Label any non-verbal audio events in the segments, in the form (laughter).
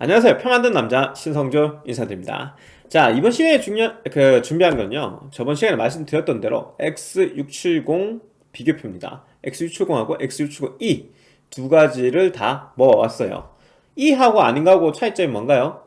안녕하세요. 표 만든 남자 신성조 인사드립니다. 자 이번 시간에 중요, 그 준비한 건요. 저번 시간에 말씀드렸던 대로 X670 비교표입니다. X670하고 X670E 두 가지를 다 모아왔어요. E하고 아닌가하고 차이점이 뭔가요?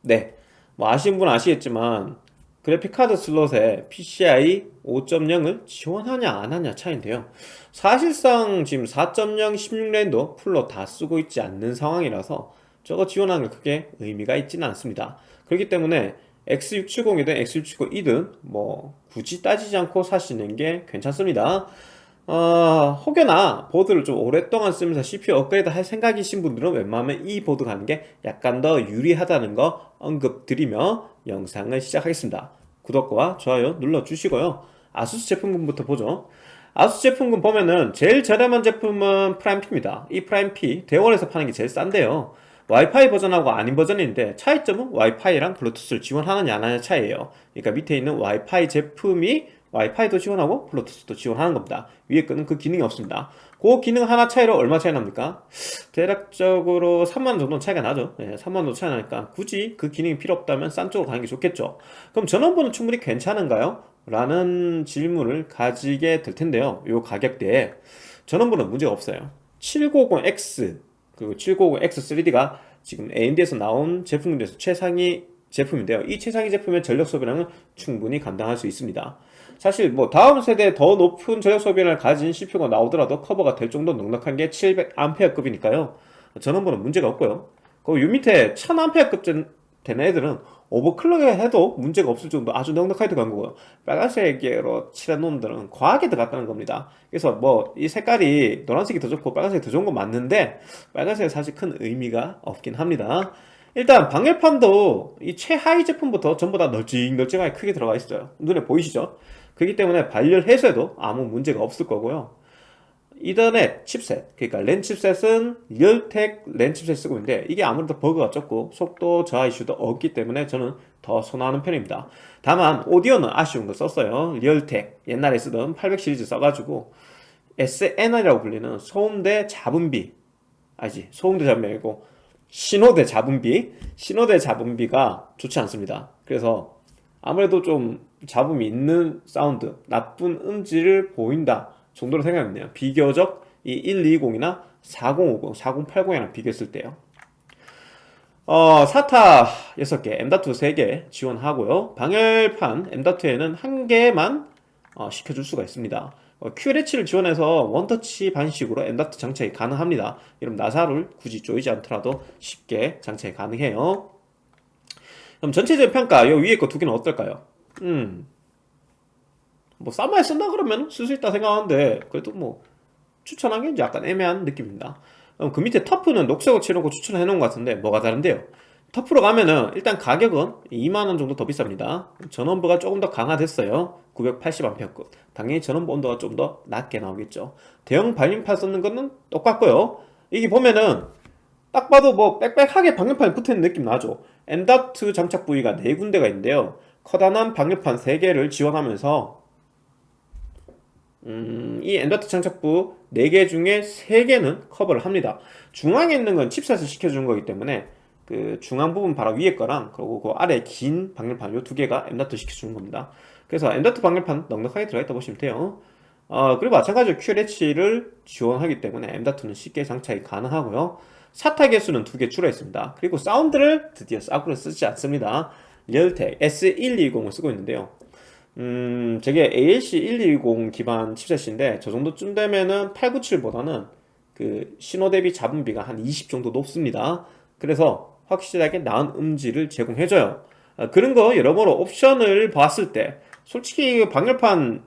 네, 뭐 아시는 분은 아시겠지만 그래픽카드 슬롯에 PCI 5.0을 지원하냐 안하냐 차이인데요. 사실상 지금 4.0 16랜도 풀로 다 쓰고 있지 않는 상황이라서 저거 지원하는 게 크게 의미가 있지는 않습니다. 그렇기 때문에 X670이든 X670이든 뭐 굳이 따지지 않고 사시는 게 괜찮습니다. 어, 혹여나 보드를 좀 오랫동안 쓰면서 CPU 업그레이드 할 생각이신 분들은 웬만하면 E 보드 가는 게 약간 더 유리하다는 거 언급 드리며 영상을 시작하겠습니다. 구독과 좋아요 눌러주시고요. 아수스 제품군부터 보죠. 아수스 제품군 보면은 제일 저렴한 제품은 프라임P입니다. 이 프라임P 대원에서 파는 게 제일 싼데요 와이파이 버전하고 아닌 버전인데 차이점은 와이파이랑 블루투스를 지원하느냐 안 하느냐 차이에요. 그러니까 밑에 있는 와이파이 제품이 와이파이도 지원하고 블루투스도 지원하는 겁니다. 위에 거는 그 기능이 없습니다. 그 기능 하나 차이로 얼마 차이 납니까? 대략적으로 3만원 정도 차이가 나죠. 네, 3만원 정도 차이 나니까 굳이 그 기능이 필요 없다면 싼 쪽으로 가는 게 좋겠죠. 그럼 전원부는 충분히 괜찮은가요? 라는 질문을 가지게 될 텐데요. 이 가격대에 전원부는 문제가 없어요. 790X 그리고 790X3D가 지금 AMD에서 나온 제품 중에서 최상위 제품인데요. 이 최상위 제품의 전력 소비량은 충분히 감당할 수 있습니다. 사실 뭐 다음 세대 더 높은 전력 소비량을 가진 CPU가 나오더라도 커버가 될 정도 넉넉한 게 700A급이니까요. 전원부는 문제가 없고요. 요 밑에 1000A급 되는 애들은 오버클럭 해도 문제가 없을 정도 아주 넉넉하게 들어간 거고요. 빨간색으로 칠한 놈들은 과하게 들어갔다는 겁니다. 그래서 뭐 이 색깔이 노란색이 더 좋고 빨간색이 더 좋은 건 맞는데 빨간색은 사실 큰 의미가 없긴 합니다. 일단 방열판도 이 최하위 제품부터 전부 다 널찍널찍하게 크게 들어가 있어요. 눈에 보이시죠? 그렇기 때문에 발열 해소에도 아무 문제가 없을 거고요 Ethernet chipset 그러니까 랜 chipset은 리얼텍 랜 칩셋 쓰고 있는데 이게 아무래도 버그가 적고 속도 저하 이슈도 없기 때문에 저는 더 선호하는 편입니다. 다만 오디오는 아쉬운 거 썼어요. 리얼텍 옛날에 쓰던 800 시리즈 써가지고 SNR이라고 불리는 소음대 잡음비. 아니지 소음대 잡음비 아니고 신호대 잡음비. 신호대 잡음비가 좋지 않습니다. 그래서 아무래도 좀 잡음이 있는 사운드 나쁜 음질을 보인다 정도로 생각했네요. 비교적 이 120이나 4050, 4080이랑 비교했을 때요. 어, 사타 6개, M.2 3개 지원하고요. 방열판 M.2에는 한 개만 어, 시켜줄 수가 있습니다. 어, QLH를 지원해서 원터치 반식으로 M.2 장착이 가능합니다. 이런 나사를 굳이 조이지 않더라도 쉽게 장착이 가능해요. 그럼 전체적인 평가 이 위에 거 두 개는 어떨까요? 음, 뭐 쌈마에 쓴다 그러면 쓸 수 있다 생각하는데 그래도 뭐 추천하기엔 약간 애매한 느낌입니다. 그 밑에 터프는 녹색으로 칠하고 추천해 놓은 것 같은데 뭐가 다른데요? 터프로 가면은 일단 가격은 2만원 정도 더 비쌉니다. 전원부가 조금 더 강화됐어요. 980A급. 당연히 전원부 온도가 좀 더 낮게 나오겠죠. 대형 발림판 썼는 거는 똑같고요. 이게 보면은 딱 봐도 뭐 빽빽하게 방열판이 붙어있는 느낌 나죠? M.2 장착 부위가 4군데가 있는데요. 커다란 방열판 3개를 지원하면서 음, 이 M.2 장착부 4개 중에 3개는 커버를 합니다. 중앙에 있는 건 chipset을 식혀준 거기 때문에 그 중앙 부분 바로 위에 거랑 그리고 그 아래 긴 방열판 요 두 개가 엔더트 시켜주는 겁니다. 그래서 M.2 방열판 넉넉하게 들어있다 보시면 돼요. 어, 그리고 마찬가지로 Q-Latch를 지원하기 때문에 M.2는 쉽게 장착이 가능하고요. SATA 개수는 두 개 줄어 있습니다. 그리고 사운드를 드디어 싸구려 쓰지 않습니다. 리얼텍 S120을 쓰고 있는데요 음, 저게 ALC120 기반 칩셋인데 저 정도쯤 되면은 897보다는 그 신호 대비 잡음비가 한 20 정도 높습니다. 그래서 확실하게 나은 음질을 제공해줘요. 아, 그런 거 여러모로 옵션을 봤을 때 솔직히 방열판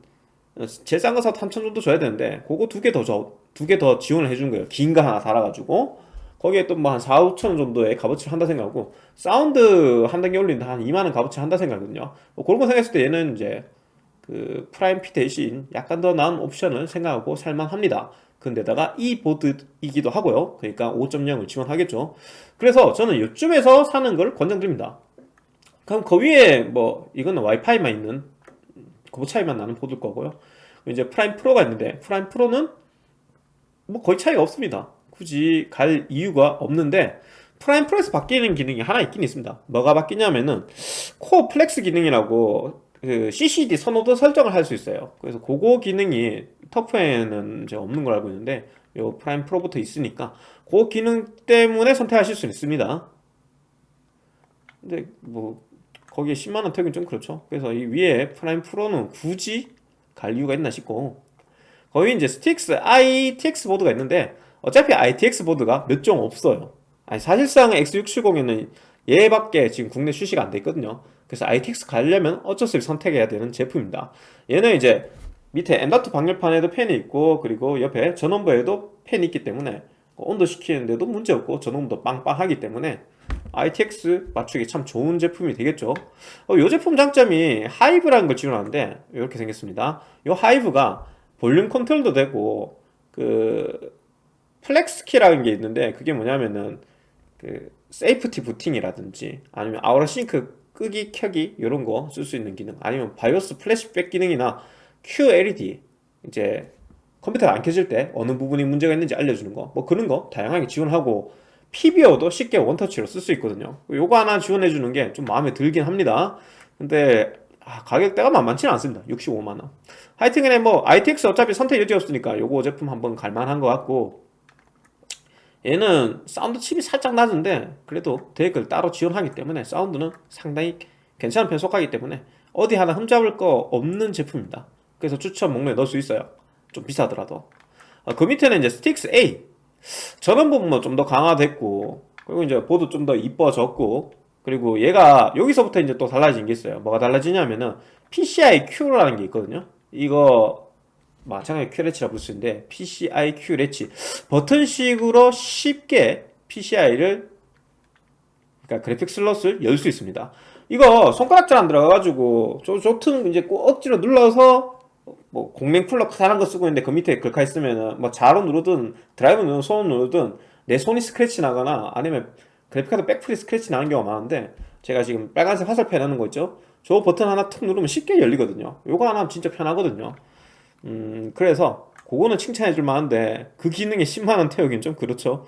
제일 싼 거 사도 3000 정도 줘야 되는데 그거 두 개 더 줘, 두 개 더 지원을 해준 거예요. 긴 거 하나 달아가지고 거기에 또 뭐 한 4, 5천원 정도의 값어치를 한다 생각하고 사운드 한 단계 올린다. 한 2만원 값어치 한다 생각하거든요. 뭐 그런 거 생각했을 때 얘는 이제 그 프라임 P 대신 약간 더 나은 옵션을 생각하고 살만합니다. 근데다가 E 보드이기도 하고요. 그러니까 5.0을 지원하겠죠. 그래서 저는 이쯤에서 사는 걸 권장드립니다. 그럼 그 위에 뭐 이거는 와이파이만 있는 그 차이만 나는 보드일 거고요. 이제 프라임 프로가 있는데 프라임 프로는 뭐 거의 차이가 없습니다 굳이 갈 이유가 없는데 프라임 프로에서 바뀌는 기능이 하나 있긴 있습니다. 뭐가 바뀌냐면은 Core Flex 기능이라고 그 CCD 선호도 설정을 할 수 있어요. 그래서 그거 기능이 터프에는 이제 없는 걸 알고 있는데 요 프라임 프로부터 있으니까 그 기능 때문에 선택하실 수 있습니다. 근데 뭐 거기에 10만원 태우긴 좀 그렇죠. 그래서 이 위에 프라임 프로는 굳이 갈 이유가 있나 싶고 거기 이제 Strix ITX 보드가 있는데 어차피 ITX 보드가 몇 종 없어요. 아니 사실상 X670에는 얘밖에 지금 국내 출시가 안 돼 있거든요. 그래서 ITX 가려면 어쩔 수 없이 선택해야 되는 제품입니다. 얘는 이제 밑에 M.2 방열판에도 팬이 있고 그리고 옆에 전원부에도 팬이 있기 때문에 온도 식히는데도 문제없고 전원부도 빵빵하기 때문에 ITX 맞추기 참 좋은 제품이 되겠죠. 어, 이 제품 장점이 Hive라는 걸 지원하는데 이렇게 생겼습니다. 이 Hive가 볼륨 컨트롤도 되고 그 Flex Key라는 게 있는데 그게 뭐냐면은 그 safety 부팅이라든지 아니면 Aura Sync 끄기 켜기 이런 거 쓸 수 있는 기능 아니면 BIOS Flashback 기능이나 QLED 이제 컴퓨터가 안 켜질 때 어느 부분이 문제가 있는지 알려주는 거. 뭐 그런 거 다양하게 지원하고 PBO도 쉽게 원터치로 쓸 수 있거든요. 요거 하나 지원해 주는 게 좀 마음에 들긴 합니다. 근데 아, 가격대가 만만치는 않습니다. 65만원. 하여튼 간에 뭐 ITX 어차피 선택 여지 없으니까 요거 제품 한번 갈만한 것 같고 얘는 사운드 칩이 살짝 낮은데 그래도 DAC를 따로 지원하기 때문에 사운드는 상당히 괜찮은 편 속하기 때문에 어디 하나 흠잡을 거 없는 제품입니다. 그래서 추천 목록에 넣을 수 있어요. 좀 비싸더라도. 아, 그 밑에는 이제 Strix A. 전원부 뭐 좀 더 강화됐고 그리고 이제 보드 좀 더 이뻐졌고 그리고 얘가 여기서부터 이제 또 달라진 게 있어요. 뭐가 달라지냐면은 PCI Q라는 게 있거든요. 이거 마찬가지 Q레치라 부를 수 있는데 PCI Q latch. 버튼식으로 쉽게 PCI를 그러니까 그래픽 슬롯을 열 수 있습니다. 이거 손가락질 안 들어가가지고 저 좋든 이제 꼭 억지로 눌러서 뭐 공랭 쿨러 사는 거 쓰고 있는데 그 밑에 글카 있으면은 뭐 자로 누르든 드라이브 누르든 손 누르든 내 손이 스크래치 나거나 아니면 그래픽카드 backplate 스크래치 나는 경우가 많은데 제가 지금 빨간색 화살표 해놓는 거 있죠? 저 버튼 하나 툭 누르면 쉽게 열리거든요. 요거 하나 하면 진짜 편하거든요 음 그래서 그거는 칭찬해 줄 만한데 그 기능에 10만원 태우긴 좀 그렇죠.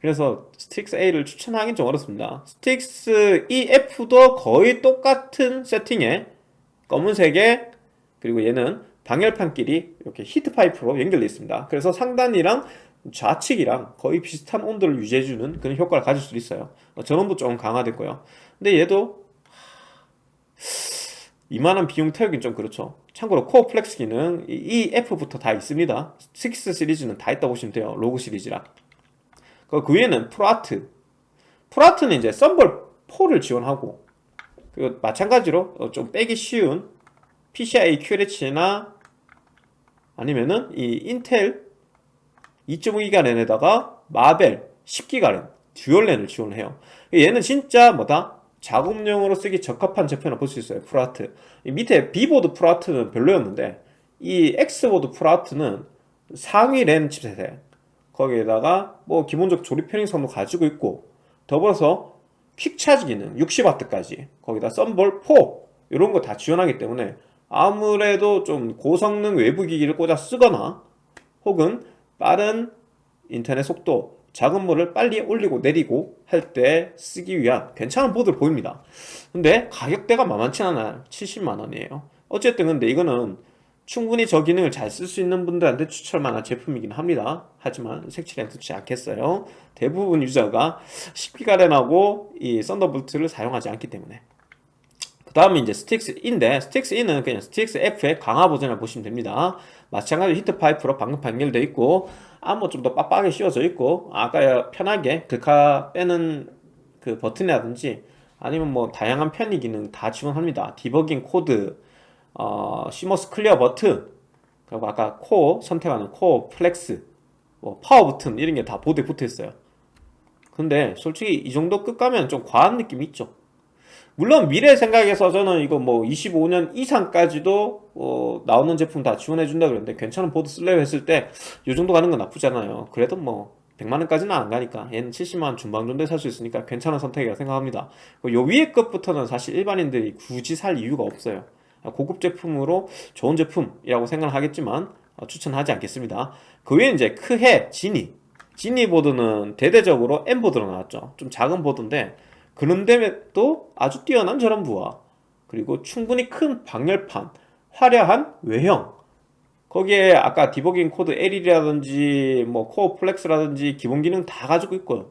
그래서 Strix A를 추천하긴 좀 어렵습니다. Strix EF도 거의 똑같은 세팅에 검은색에 그리고 얘는 방열판끼리 이렇게 heat pipe로 연결되어 있습니다. 그래서 상단이랑 좌측이랑 거의 비슷한 온도를 유지해주는 그런 효과를 가질 수 있어요. 어, 전원부 좀 강화됐고요. 근데 얘도 2만원 비용 태우긴 좀 그렇죠. 참고로 Core Flex 기능 이 F부터 다 있습니다. 6 시리즈는 다 있다고 보시면 돼요. ROG 시리즈라. 그 위에는 ProArt. ProArt는 이제 Thunderbolt 4를 지원하고 그리고 마찬가지로 어, 좀 빼기 쉬운 PCI Q latch나 아니면은 이 인텔 2.5기가 랜에다가 Marvell 10기가 랜 dual 랜을 지원해요. 얘는 진짜 뭐다 작업용으로 쓰기 적합한 제품이라고 볼 수 있어요 ProArt. 밑에 B보드 ProArt는 별로였는데 이 X보드 ProArt는 상위 랜 칩셋에 거기에다가 뭐 기본적 조립 편의성도 가지고 있고 더불어서 Quick Charge 기능 60W까지. 거기다 Thunderbolt 4 이런 거 다 지원하기 때문에 아무래도 좀 고성능 외부 기기를 꽂아 쓰거나 혹은 빠른 인터넷 속도 작업물을 빨리 올리고 내리고 할 때 쓰기 위한 괜찮은 보드로 보입니다. 근데 가격대가 만만치 않아요. 70만원이에요. 어쨌든 근데 이거는 충분히 저 기능을 잘 쓸 수 있는 분들한테 추천할 만한 제품이긴 합니다. 하지만 색칠엔 넣지 않겠어요. 대부분 유저가 10기가랜하고 이 Thunderbolt를 사용하지 않기 때문에. 그 다음에 이제 Strix E인데 Strix E는 그냥 Strix F의 강화 버전으로 보시면 됩니다. 마찬가지로 heat pipe로 방금 연결되어 있고 암호 좀 더 빡빡하게 씌워져 있고 아까 편하게 글카 빼는 그 버튼이라든지 아니면 뭐 다양한 편의 기능 다 지원합니다. 디버깅 코드 어, CMOS clear 버튼 그리고 아까 코어 선택하는 Core Flex 뭐 파워 버튼 이런 게 다 보드에 붙어 있어요. 근데 솔직히 이 정도 급 가면 좀 과한 느낌이 있죠 물론 미래 생각에서 저는 이거 뭐 25년 이상까지도 어 나오는 제품 다 지원해 준다 그랬는데 괜찮은 보드 쓸래요 했을 때 이 정도 가는 건 나쁘지 않아요. 그래도 뭐 100만원까지는 안 가니까 얘는 70만원 중반 정도에 살 수 있으니까 괜찮은 선택이라고 생각합니다. 요 위에 것부터는 사실 일반인들이 굳이 살 이유가 없어요. 고급 제품으로 좋은 제품이라고 생각을 하겠지만 어, 추천하지 않겠습니다. 그 위에 이제 크해, 지니. 지니 보드는 대대적으로 M 보드로 나왔죠. 좀 작은 보드인데 그런데도 아주 뛰어난 전원부와 그리고 충분히 큰 방열판, 화려한 외형 거기에 아까 디버깅 코드 L이라든지 뭐 Core Flex라든지 기본 기능 다 가지고 있고요.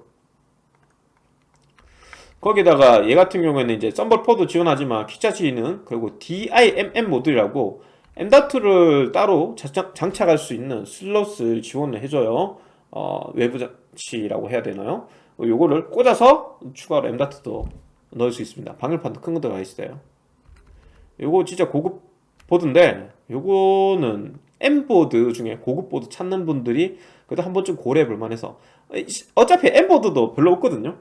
거기다가 얘 같은 경우에는 이제 썸벌4도 지원하지만 Quick Charge는 그리고 DIMM 모듈이라고 M.2를 따로 장착할 수 있는 슬롯을 지원을 해줘요 어, 외부 장치라고 해야 되나요? 요거를 꽂아서 추가로 M.2도 넣을 수 있습니다. 방열판도 큰 거 들어가 있어요. 요거 진짜 고급 보드인데 요거는 M보드 중에 고급 보드 찾는 분들이 그래도 한 번쯤 고려해 볼 만 해서. 어차피 M보드도 별로 없거든요.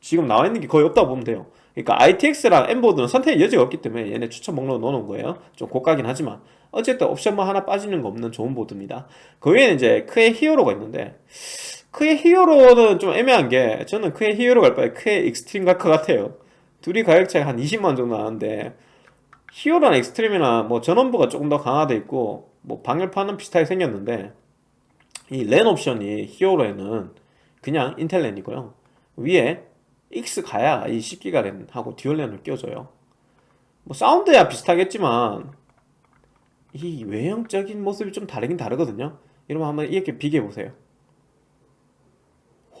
지금 나와 있는 게 거의 없다고 보면 돼요. 그러니까 ITX랑 M보드는 선택의 여지가 없기 때문에 얘네 추천 목록에 넣어놓은 거예요. 좀 고가긴 하지만. 어쨌든 옵션 뭐 하나 빠지는 거 없는 좋은 보드입니다. 그 외에는 이제 크헤 Hero가 있는데 크헤 Hero는 좀 애매한 게 저는 크헤 Hero 갈 바에 크헤 Extreme 갈 것 같아요. 둘이 가격 차이 한 20만 정도 나는데 Hero나 Extreme이나 뭐 전원부가 조금 더 강화돼 있고 뭐 방열판은 비슷하게 생겼는데 이 랜 옵션이 Hero에는 그냥 인텔 랜이고요. 위에 X 가야 이 10기가 랜하고 dual 랜을 껴줘요. 뭐 사운드야 비슷하겠지만 이 외형적인 모습이 좀 다르긴 다르거든요. 이러면 한번 이렇게 비교해보세요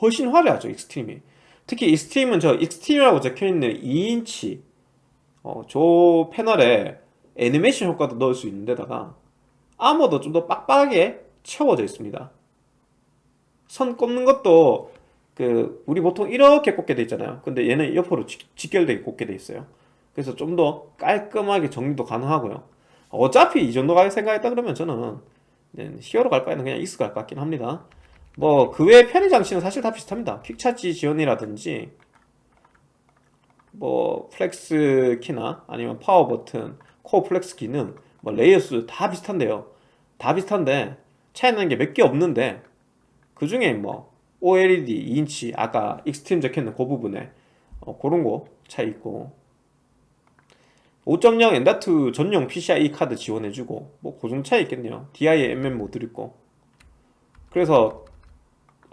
훨씬 화려하죠 Extreme이. 특히 Extreme은 저 Extreme이라고 적혀있는 2인치 어, 저 패널에 애니메이션 효과도 넣을 수 있는 데다가 아머도 좀 더 빡빡하게 채워져 있습니다. 선 꼽는 것도 그 우리 보통 이렇게 꽂게 돼 있잖아요. 근데 얘는 옆으로 직결되게 꽂게 돼 있어요. 그래서 좀 더 깔끔하게 정리도 가능하고요. 어차피 이 정도 가격 생각했다 그러면 저는 Hero 갈 바에는 그냥 익스 갈 것 같긴 합니다 뭐 그 외에 편의 장치는 사실 다 비슷합니다. Quick Charge 지원이라든지 뭐 Flex Key나 아니면 파워 버튼 Core Flex Key는 뭐 layer 수 다 비슷한데요. 다 비슷한데 차이 나는 게 몇 개 없는데 그 중에 뭐 OLED 2인치 아까 Extreme 적혀있는 그 부분에 어, 그런 거 차이 있고. 5.0 M.2 전용 PCIe 카드 지원해주고 뭐그 정도 차이 있겠네요. DIMM 모듈 있고. 그래서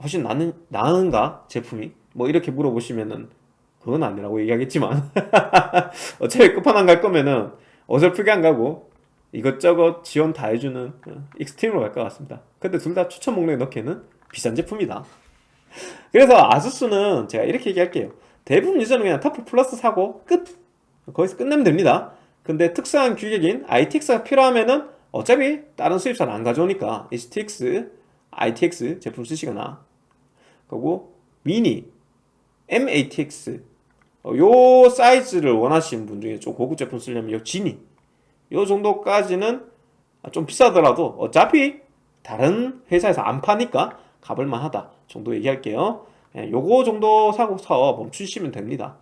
훨씬 나는, 나은가? 제품이? 뭐 이렇게 물어보시면은 그건 아니라고 얘기하겠지만 (laughs) 어차피 끝판왕 갈 거면은 어설프게 안 가고 이것저것 지원 다 해주는 어, Extreme으로 갈 것 같습니다. 근데 둘 다 추천 목록에 넣기에는 비싼 제품이다. 그래서 ASUS는 제가 이렇게 얘기할게요. 대부분 유저는 그냥 터프 플러스 사고 끝. 거기서 끝내면 됩니다. 근데 특수한 규격인 ITX가 필요하면은 어차피 다른 수입사는 안 가져오니까 HTX, ITX 제품 쓰시거나 그리고 미니, MATX 어, 요 사이즈를 원하시는 분 중에 좀 고급 제품 쓰려면 요 지니. 요 정도까지는 좀 비싸더라도 어차피 다른 회사에서 안 파니까 가볼만 하다 정도 얘기할게요. 예, 요거 정도 사고서 멈추시면 됩니다.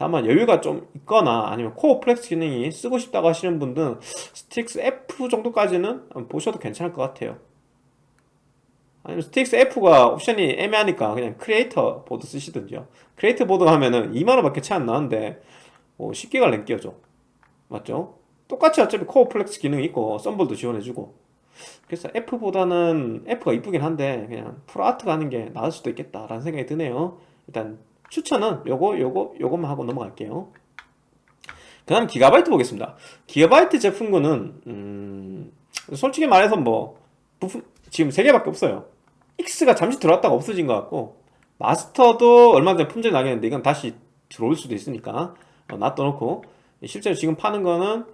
다만 여유가 좀 있거나 아니면 Core Flex 기능이 쓰고 싶다고 하시는 분들은 Strix F 정도까지는 보셔도 괜찮을 것 같아요 아니면 Strix F가 옵션이 애매하니까 그냥 크리에이터 보드 쓰시든지요. 크리에이터 보드 하면은 2만원 밖에 차이 안 나는데 뭐 10기가 랜 끼워줘 맞죠? 똑같이 어차피 Core Flex 기능이 있고 썬볼도 지원해주고. 그래서 F보다는 F가 이쁘긴 한데 그냥 ProArt 가는 게 나을 수도 있겠다 라는 생각이 드네요. 일단 추천은 요거 요거 요것만 하고 넘어갈게요. 그 다음 기가바이트 보겠습니다. 기가바이트 제품군은 음, 솔직히 말해서 뭐 부품 지금 3개밖에 없어요 X가 잠시 들어왔다가 없어진 것 같고 마스터도 얼마 전에 품질 나겠는데 이건 다시 들어올 수도 있으니까 어, 놔둬놓고. 실제로 지금 파는 거는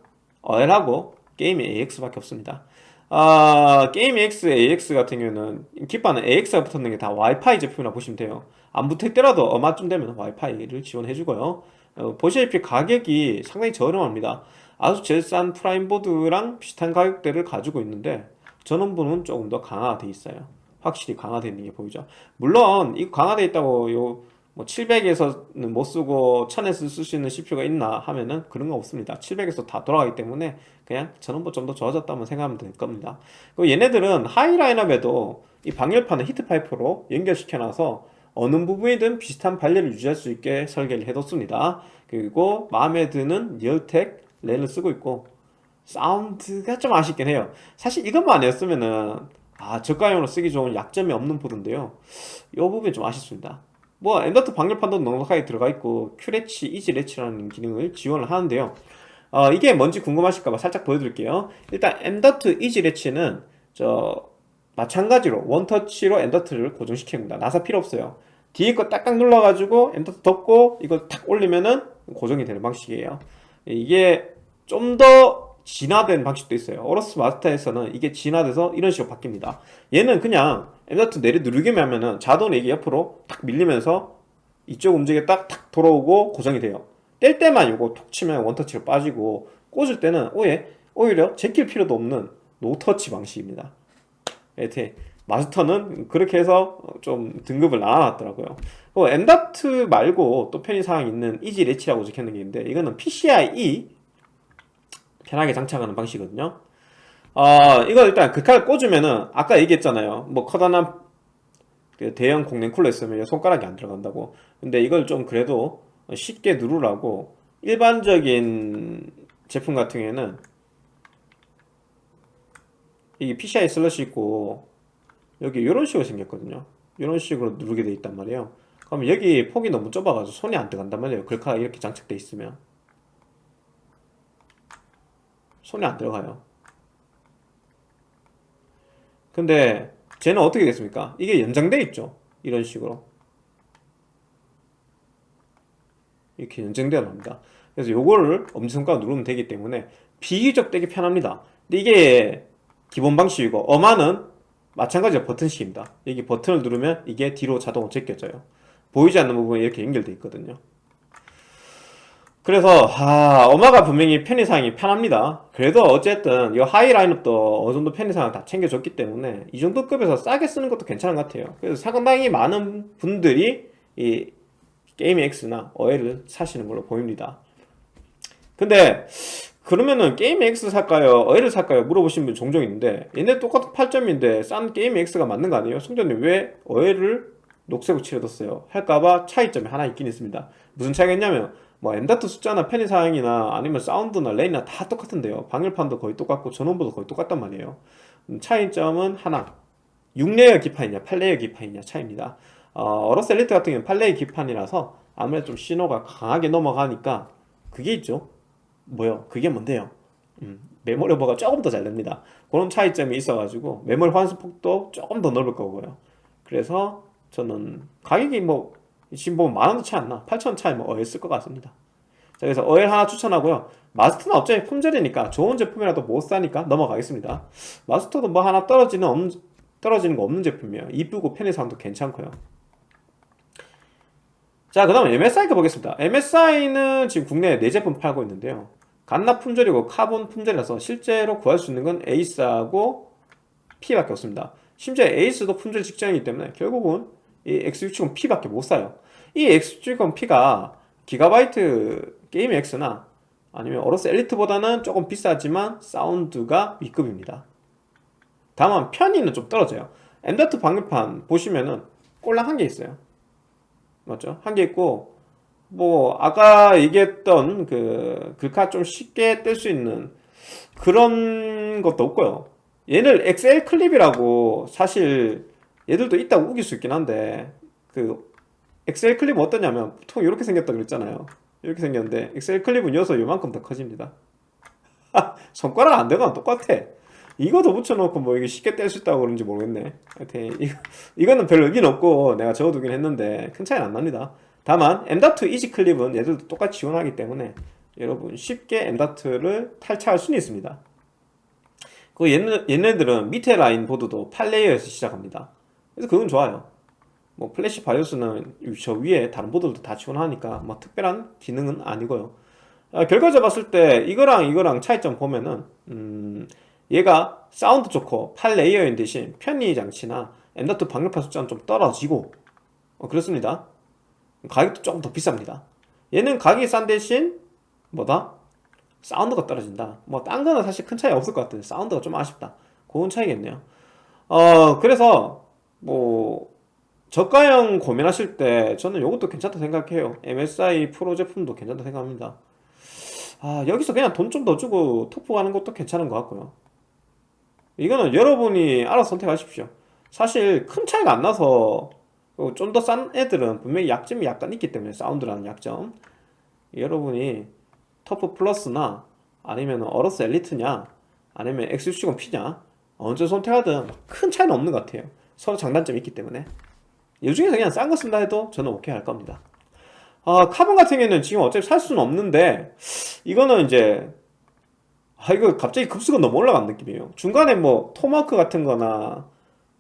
OL하고 게임 AX밖에 없습니다. 아, 게임 AX, AX 같은 경우는 기판은 AX가 붙었는 게 다 와이파이 제품이라 보시면 돼요. 안 붙어있더라도 얼마쯤 되면 와이파이를 지원해주고요. 어, 보시다시피 가격이 상당히 저렴합니다. 아주 제일 싼 Prime보드랑 비슷한 가격대를 가지고 있는데 전원부는 조금 더 강화되어 있어요 확실히 강화되어 있는 게 보이죠. 물론 이 강화되어 있다고 요 뭐 700에서는 못 쓰고 1000에서 쓸 수 있는 CPU가 있나 하면은 그런 거 없습니다. 700에서 다 돌아가기 때문에 그냥 전원부 좀 더 좋아졌다면 생각하면 될 겁니다. 그리고 얘네들은 하위 라인업에도 이 방열판을 heat pipe로 연결시켜 놔서 어느 부분이든 비슷한 발열을 유지할 수 있게 설계를 해뒀습니다. 그리고 마음에 드는 Realtek 랜을 쓰고 있고 사운드가 좀 아쉽긴 해요. 사실 이것만 아니었으면은 아 저가형으로 쓰기 좋은 약점이 없는 보드인데요. 이 부분이 좀 아쉽습니다. 뭐 M.2 방열 판도 넉넉하게 들어가 있고 Q-Latch, EZ-Latch라는 기능을 지원을 하는데요. 어, 이게 뭔지 궁금하실까봐 살짝 보여드릴게요. 일단 엔더트 이지레치는 저 마찬가지로 원터치로 엔더트를 고정시킵니다. 나사 필요 없어요. 뒤에 거 딱딱 눌러가지고 M.2 덮고 이걸 탁 올리면은 고정이 되는 방식이에요. 이게 좀더 진화된 방식도 있어요. AORUS Master에서는 이게 진화돼서 이런 식으로 바뀝니다. 얘는 그냥 M.2 내리 누르기만 하면은 자동으로 이게 옆으로 탁 밀리면서 이쪽 움직여 딱탁 돌아오고 고정이 돼요. 뗄 때만 이거 톡 치면 원터치로 빠지고 꽂을 때는 오해 오히려 제낄 필요도 없는 no touch 방식입니다. 여튼 Master는 그렇게 해서 좀 등급을 나눠놨더라고요. 어, M.2 말고 또 편의사항 있는 EZ-Latch라고 적혀있는 게 있는데 이거는 PCIe 편하게 장착하는 방식이거든요. 어, 이거 일단 그칼 꽂으면은 아까 얘기했잖아요. 뭐 커다란 그 대형 공랭 쿨러 있으면 손가락이 안 들어간다고. 근데 이걸 좀 그래도 쉽게 누르라고 일반적인 제품 같은 경우에는 이게 PCI 슬롯이 있고 여기 이런 식으로 생겼거든요. 이런 식으로 누르게 돼 있단 말이에요. 그러면 여기 폭이 너무 좁아가지고 손이 안 들어간단 말이에요. 글카가 이렇게 장착돼 있으면 손이 안 들어가요. 근데 쟤는 어떻게 됐습니까? 이게 연장돼 있죠. 이런 식으로. 이렇게 연장되어 납니다. 그래서 요거를 엄지손가락 누르면 되기 때문에 비교적 되게 편합니다. 근데 이게 기본 방식이고 어마는 마찬가지로 버튼식입니다. 여기 버튼을 누르면 이게 뒤로 자동으로 제껴져요. 보이지 않는 부분이 이렇게 연결되어 있거든요 그래서 아, 어마가 분명히 편의사항이 편합니다 그래도 어쨌든 이 하이 라인업도 어느정도 편의사항 다 챙겨줬기 때문에 이 정도 급에서 싸게 쓰는 것도 괜찮은 것 같아요 그래서 상당히 많은 분들이 이 Gaming X나 어엘을 사시는 걸로 보입니다 근데 그러면은 Gaming X 살까요? 어엘을 살까요? 물어보시는 분 종종 있는데 얘네 똑같은 8점인데 싼 Gaming X가 맞는 거 아니에요? 성전님 왜 어엘을 녹색으로 칠해뒀어요? 할까봐 차이점이 하나 있긴 있습니다 무슨 차이가 있냐면 뭐 M.2 숫자나 편의사항이나 아니면 사운드나 랜이나 다 똑같은데요. 방열판도 거의 똑같고 전원부도 거의 똑같단 말이에요. 음, 차이점은 하나. 6layer 기판이냐 8layer 기판이냐 차이입니다. AORUS Elite 같은 경우는 8layer 기판이라서 아무래도 좀 신호가 강하게 넘어가니까 그게 있죠. 뭐요? 그게 뭔데요? 음, 메모리 오버가 조금 더 잘 됩니다. 그런 차이점이 있어가지고 메모리 호환폭도 조금 더 넓을 거고요. 그래서 저는 가격이 뭐 지금 보면 만원도 차이 안나. 8천원 차이 뭐 어엘 쓸 것 같습니다. 자 그래서 어엘 하나 추천하고요. Master는 어차피 품절이니까 좋은 제품이라도 못 사니까 넘어가겠습니다. Master도 뭐 하나 떨어지는 없는, 떨어지는 거 없는 제품이에요. 이쁘고 편의상도 괜찮고요. 자 그 다음 MSI 가 보겠습니다. MSI는 지금 국내에 4제품 팔고 있는데요. 갓납 품절이고 카본 품절이라서 실제로 구할 수 있는 건 ACE하고 P밖에 없습니다. 심지어 ACE도 품절 직전이기 때문에 결국은 이 X670P밖에 못 사요. 이 X670P가 GIGABYTE Gaming X나 아니면 어로스 엘리트보다는 조금 비싸지만 사운드가 위급입니다. 다만 편의는 좀 떨어져요. M.2 방열판 보시면은 꼴랑 한 개 있어요. 맞죠? 한 개 있고 뭐 아까 얘기했던 그 글카 좀 쉽게 뗄 수 있는 그런 것도 없고요. 얘를 XL 클립이라고 사실 얘들도 있다고 우길 수 있긴 한데 그 엑셀 클립은 어떠냐면 보통 이렇게 생겼다 그랬잖아요. 이렇게 생겼는데 엑셀 클립은 여서 요만큼 더 커집니다. (laughs) 손가락 안 되거나 똑같아. 이거 더 붙여놓고 뭐 이게 쉽게 뗄 수 있다고 그런지 모르겠네. 하여튼 (laughs) 이거, 이거는 별 의미는 없고 내가 적어두긴 했는데 큰 차이는 안 납니다. 다만 M.2 이지 클립은 얘들도 똑같이 지원하기 때문에 여러분 쉽게 M.2를 탈착할 수는 있습니다. 그 얘네, 얘네들은 밑에 라인 보드도 8레이어에서 시작합니다 그래서 그건 좋아요. 뭐 플래시 바이오스는 저 위에 다른 보드들도 다 지원하니까 뭐 특별한 기능은 아니고요. 아, 결과적 봤을 때 이거랑 이거랑 차이점 보면은 음, 얘가 사운드 좋고 8 layer인 대신 편의 장치나 M.2 방열판 숫자는 좀 떨어지고 어, 그렇습니다. 가격도 조금 더 비쌉니다. 얘는 가격이 싼 대신 뭐다? 사운드가 떨어진다. 뭐 딴 거는 사실 큰 차이 없을 것 같은데 사운드가 좀 아쉽다. 그건 차이겠네요. 어 그래서 뭐 저가형 고민하실 때 저는 이것도 괜찮다 생각해요. MSI 프로 제품도 괜찮다 생각합니다. 아 여기서 그냥 돈 좀 더 주고 토프 가는 것도 괜찮은 것 같고요. 이거는 여러분이 알아서 선택하십시오. 사실 큰 차이가 안 나서 좀 더 싼 애들은 분명히 약점이 약간 있기 때문에 사운드라는 약점. 여러분이 터프 플러스나 아니면 어로스 엘리트냐 아니면 X60P냐 언제 선택하든 큰 차이는 없는 것 같아요 서로 장단점이 있기 때문에. 이 중에서 그냥 싼 거 쓴다 해도 저는 오케이 할 겁니다. 아 카본 같은 경우는 지금 어차피 살 수는 없는데 이거는 이제 아 이거 갑자기 급수가 너무 올라간 느낌이에요. 중간에 뭐 토마호크 같은 거나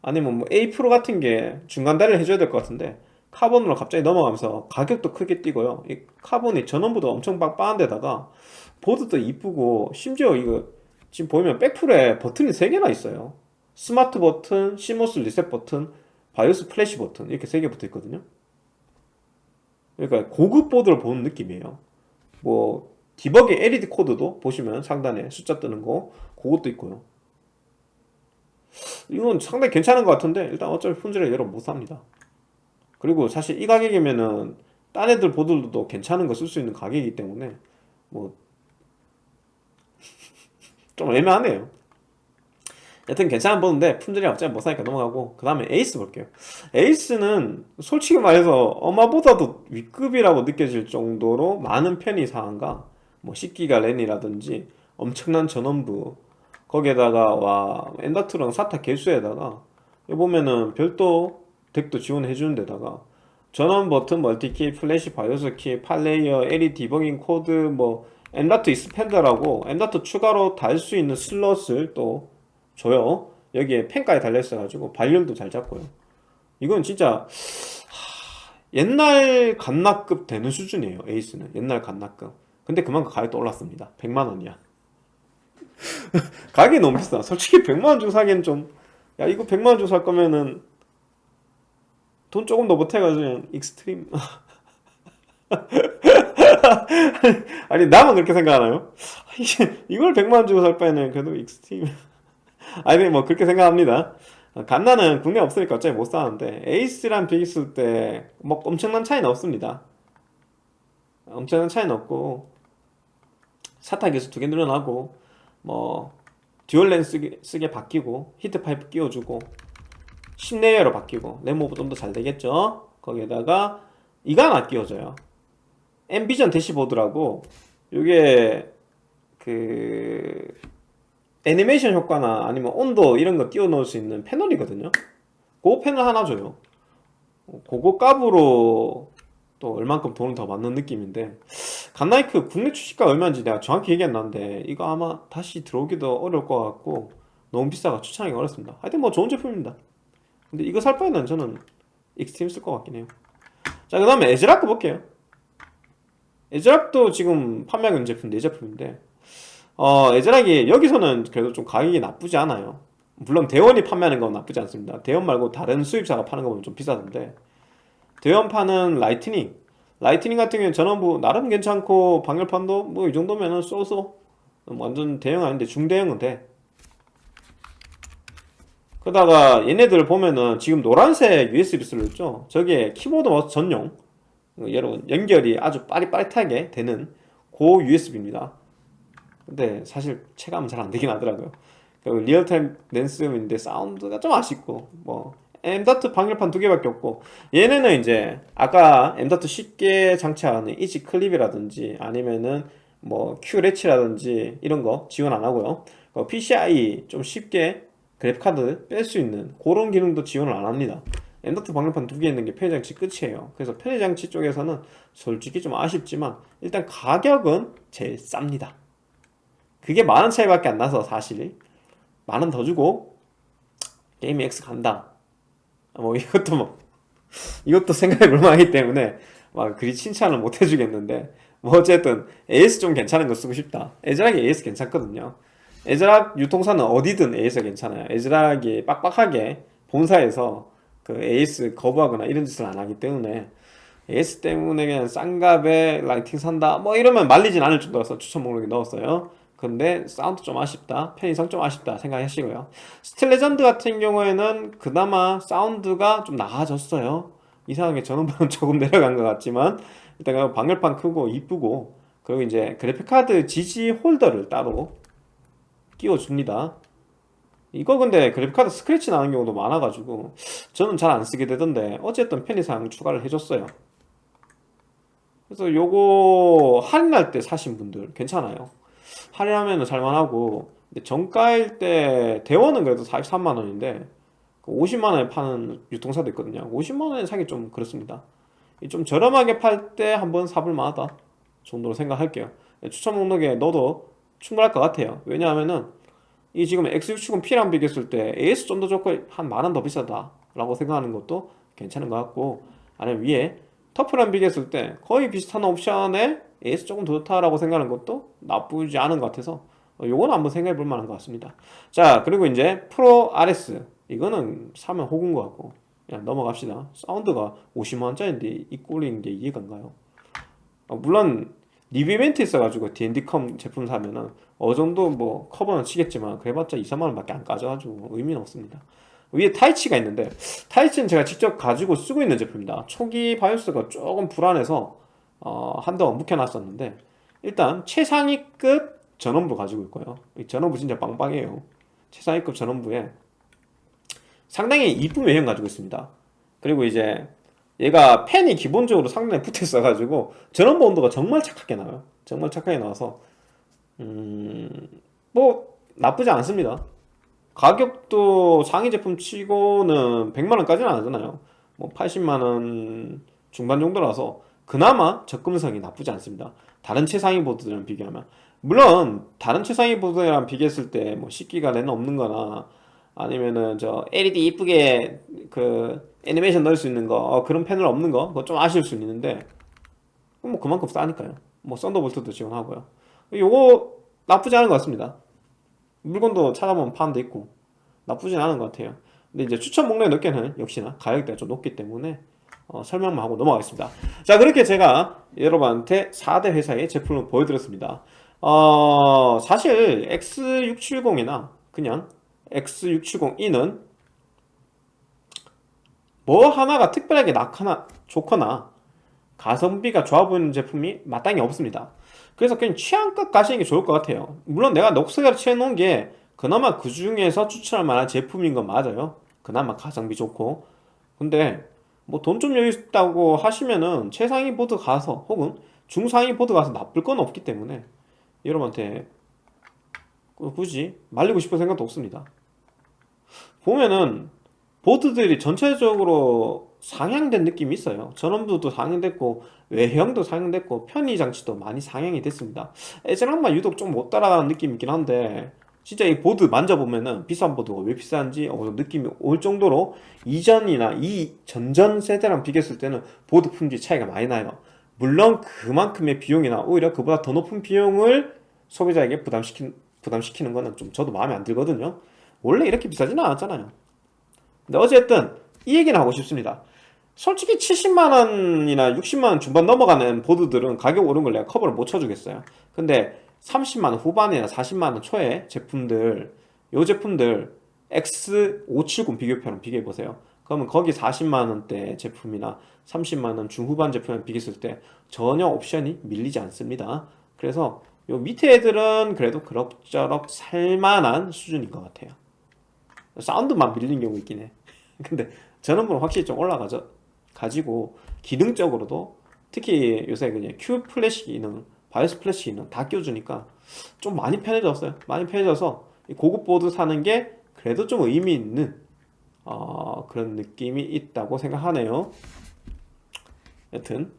아니면 뭐 A 프로 같은 게 중간 다리를 해줘야 될 것 같은데 카본으로 갑자기 넘어가면서 가격도 크게 뛰고요. 이 카본이 전원부도 엄청 빵빵한 데다가 보드도 이쁘고 심지어 이거 지금 보면 백플에 버튼이 3개나 있어요 스마트 버튼, CMOS reset 버튼, 바이오스 플래시 버튼 이렇게 3개 붙어 있거든요. 그러니까 고급 보드를 보는 느낌이에요. 뭐 debugging LED 코드도 보시면 상단에 숫자 뜨는 거 그것도 있고요. 이건 상당히 괜찮은 것 같은데 일단 어차피 품질을 여러분 못 삽니다. 그리고 사실 이 가격이면은 딴 애들 보드도 괜찮은 거 쓸 수 있는 가격이기 때문에 뭐 (laughs) 좀 애매하네요 여튼 괜찮은 보드인데 품질이 어차피 못 사니까 넘어가고 그 다음에 에이스 볼게요. 에이스는 솔직히 말해서 엄마보다도 윗급이라고 느껴질 정도로 많은 편의 사항과 뭐 10기가 랜이라든지 엄청난 전원부 거기에다가 와 M.2랑 SATA 개수에다가 여기 보면은 별도 DAC도 지원해 주는 데다가 전원 버튼 multi key 플래시 바이오스 키 8 layer LED debugging 코드 뭐 M.2 expander라고. M.2 추가로 달 수 있는 슬롯을 또 줘요. 여기에 팬까지 달려있어 가지고 발열도 잘 잡고요. 이건 진짜 하, 옛날 갓라급 되는 수준이에요 에이스는. 옛날 갓라급. 근데 그만큼 가격도 올랐습니다. 100만원이야. (laughs) 가격이 너무 비싸. 솔직히 100만원 주고 사기엔 좀야 이거 100만원 주고 살 거면은 돈 조금 더 보태가지고 익스트림. (laughs) 아니 나만 그렇게 생각하나요? (laughs) 이걸 100만원 주고 살 바에는 그래도 익스트림 (laughs) 아니 뭐 그렇게 생각합니다. 갓라는 국내 없으니까 어차피 못 사는데 에이스랑 비교했을 때 뭐 엄청난 차이는 없습니다. 엄청난 차이는 없고 SATA 개수 두 개 늘어나고 뭐 dual LAN 쓰게, 쓰게 바뀌고 heat pipe 끼워주고 10 layer로 바뀌고 램 오버 좀 더 잘 되겠죠? 거기에다가 이거 하나 끼워져요. 엠비전 대시보드라고 이게 그 애니메이션 효과나 아니면 온도 이런 거 띄워 놓을 수 있는 패널이거든요. 그 패널 하나 줘요. 그거 값으로 또 얼만큼 돈을 더 받는 느낌인데 갓라이크 국내 출시가 얼마인지 내가 정확히 기억이 안 나는데 이거 아마 다시 들어오기도 어려울 것 같고 너무 비싸가 추천하기 어렵습니다. 하여튼 뭐 좋은 제품입니다. 근데 이거 살 바에는 저는 익스트림 쓸 것 같긴 해요. 자 그 다음에 에즈락 볼게요. 에즈락도 지금 판매하고 있는 제품 4제품인데 어 에즈락이 여기서는 그래도 좀 가격이 나쁘지 않아요. 물론 대원이 판매하는 건 나쁘지 않습니다. 대원 말고 다른 수입사가 파는 거 보면 좀 비싸던데. 대원판은 라이트닝. 라이트닝 같은 경우는 전원부 나름 괜찮고 방열판도 뭐 이 정도면은 so so 완전 대형 아닌데 중대형은 돼 그러다가 얘네들 보면은 지금 노란색 USB 슬롯 있죠? 저게 키보드 마우스 전용. 여러분 연결이 아주 빠릿빠릿하게 되는 고 USB입니다 근데 사실 체감은 잘 안되긴 하더라고요. 그 리얼텍 랜 쓰는데 사운드가 좀 아쉽고 뭐 M.2 방열판 두 개밖에 없고 얘네는 이제 아까 M.2 쉽게 장착하는 easy clip이라든지 아니면은 뭐 Q래치라든지 이런 거 지원 안 하고요. 어, PCI 좀 쉽게 그래픽카드 뺄 수 있는 그런 기능도 지원을 안 합니다. M.2 방열판 두 개 있는 게 편의장치 끝이에요. 그래서 편의장치 쪽에서는 솔직히 좀 아쉽지만 일단 가격은 제일 쌉니다 그게 만 원 차이밖에 안 나서 사실 만 원 더 주고 게임 X 간다. 뭐 이것도 뭐 이것도 생각해 볼 만하기 때문에 막 그리 칭찬을 못 해주겠는데. 뭐 어쨌든 AS 좀 괜찮은 거 쓰고 싶다. 에즈락이 AS 괜찮거든요. 에즈락 유통사는 어디든 AS가 괜찮아요. 에즈락이 빡빡하게 본사에서 그 AS 거부하거나 이런 짓을 안 하기 때문에 AS 때문에 그냥 싼 값에 라이트닝 산다. 뭐 이러면 말리진 않을 정도라서 추천 목록에 넣었어요 근데 사운드 좀 아쉽다 편의성 좀 아쉽다 생각하시고요. 스틸레전드 같은 경우에는 그나마 사운드가 좀 나아졌어요. 이상하게 전원부는 (laughs) 조금 내려간 것 같지만 일단 방열판 크고 이쁘고 그리고 이제 그래픽카드 지지 holder를 따로 끼워 줍니다. 이거 근데 그래픽카드 스크래치 나는 경우도 많아가지고 저는 잘 안 쓰게 되던데 어쨌든 편의상 추가를 해줬어요. 그래서 요거 할인할 때 사신 분들 괜찮아요 할인하면 살만하고 근데 정가일 때 대원은 그래도 43만원인데 50만원에 파는 유통사도 있거든요. 50만원에 사기 좀 그렇습니다. 좀 저렴하게 팔 때 한번 사볼 만하다 정도로 생각할게요. 추천 목록에 넣어도 충분할 것 같아요. 왜냐하면은 이 지금 X670 P랑 비교했을 때 AS 좀 더 좋고 한 만원 더 비싸다 라고 생각하는 것도 괜찮은 것 같고 아니면 위에 터프랑 비교했을 때 거의 비슷한 옵션에 AS 조금 더 좋다라고 생각하는 것도 나쁘지 않은 것 같아서 요거는 한번 생각해 볼 만한 것 같습니다. 자 그리고 이제 프로 RS 이거는 사면 호구인 것 같고 그냥 넘어갑시다. 사운드가 50만원짜리인데 이 꼴인 게 이해가 안 가요? 어, 물론 리뷰 이벤트 있어가지고 D&D컴 제품 사면은 어느 정도 뭐 커버는 치겠지만 그래봤자 2, 3만원 밖에 안 까져가지고 의미는 없습니다 위에 타이치가 있는데 타이치는 제가 직접 가지고 쓰고 있는 제품입니다. 초기 바이오스가 조금 불안해서 어, 한동안 묵혀놨었는데 일단 최상위급 전원부 가지고 있고요. 이 전원부 진짜 빵빵해요. 최상위급 전원부에 상당히 이쁜 외형 가지고 있습니다. 그리고 이제 얘가 팬이 기본적으로 상단에 붙어 있어 가지고 전원부 온도가 정말 착하게 나와요. 정말 착하게 나와서 음 뭐 나쁘지 않습니다 가격도 상위 제품 치고는 100만원까지는 안 하잖아요. 뭐 80만원 중반 정도라서 그나마 접근성이 나쁘지 않습니다. 다른 최상위 보드들이랑 비교하면. 물론 다른 최상위 보드랑 비교했을 때뭐 10기가 랜 없는 거나 아니면은 저 LED 이쁘게 그 애니메이션 넣을 수 있는 거 어, 그런 패널 없는 거 그거 좀 아쉬울 수 있는데 뭐 그만큼 싸니까요. 뭐 썬더볼트도 지원하고요. 요거 나쁘지 않은 것 같습니다 물건도 찾아보면 파는 데 있고 나쁘진 않은 것 같아요. 근데 이제 추천 목록에 넣기에는 역시나 가격대가 좀 높기 때문에 어, 설명만 하고 넘어가겠습니다. 자 그렇게 제가 여러분한테 4대 회사의 제품을 보여드렸습니다. 어, 사실 X670이나 그냥 X670E는 뭐 하나가 특별하게 낙하나 좋거나 가성비가 좋아 보이는 제품이 마땅히 없습니다 그래서 그냥 취향껏 가시는 게 좋을 것 같아요. 물론 내가 녹색으로 칠해놓은 게 그나마 그 중에서 추천할 만한 제품인 건 맞아요. 그나마 가성비 좋고. 근데 뭐 돈 좀 여유 있다고 하시면은 최상위 보드 가서 혹은 중상위 보드 가서 나쁠 건 없기 때문에 여러분한테 굳이 말리고 싶은 생각도 없습니다. 보면은 보드들이 전체적으로 상향된 느낌이 있어요. 전원부도 상향됐고 외형도 상향됐고 편의 장치도 많이 상향이 됐습니다. 에즈락만 유독 좀 못 따라가는 느낌이 있긴 한데 진짜 이 보드 만져보면은 비싼 보드가 왜 비싼지 어, 느낌이 올 정도로 이전이나 이 전전 세대랑 비교했을 때는 보드 품질 차이가 많이 나요. 물론 그만큼의 비용이나 오히려 그보다 더 높은 비용을 소비자에게 부담시킨, 부담시키는 거는 좀 저도 마음에 안 들거든요. 원래 이렇게 비싸지는 않았잖아요. 근데 어쨌든 이 얘기는 하고 싶습니다 솔직히 70만원이나 60만원 중반 넘어가는 보드들은 가격 오른 걸 내가 커버를 못 쳐주겠어요. 근데 30만원 후반이나 40만원 초에 제품들 요 제품들 X570 비교표랑 비교해보세요. 그러면 거기 40만원대 제품이나 30만원 중후반 제품이랑 비교했을 때 전혀 옵션이 밀리지 않습니다. 그래서 요 밑에 애들은 그래도 그럭저럭 살만한 수준인 것 같아요. 사운드만 밀린 경우 있긴 해. (laughs) 근데 전원부는 확실히 좀 올라가죠 가지고 기능적으로도 특히 요새 그냥 Q Flash 기능 BIOS Flash 기능 다 껴주니까 좀 많이 편해졌어요. 많이 편해져서 고급 보드 사는 게 그래도 좀 의미 있는 어, 그런 느낌이 있다고 생각하네요. 여튼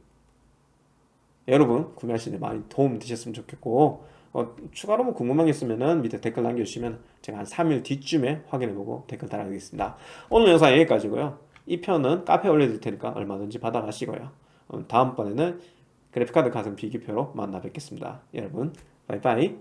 여러분 구매하시는 데 많이 도움 되셨으면 좋겠고 어, 추가로 뭐 궁금한 게 있으면 밑에 댓글 남겨주시면 제가 한 3일 뒤쯤에 확인해보고 댓글 달아드리겠습니다. 오늘 영상 여기까지고요 이 편은 카페에 올려드릴 테니까 얼마든지 받아 가시고요. 다음번에는 그래픽카드 가성 비교표로 만나 뵙겠습니다. 여러분 바이바이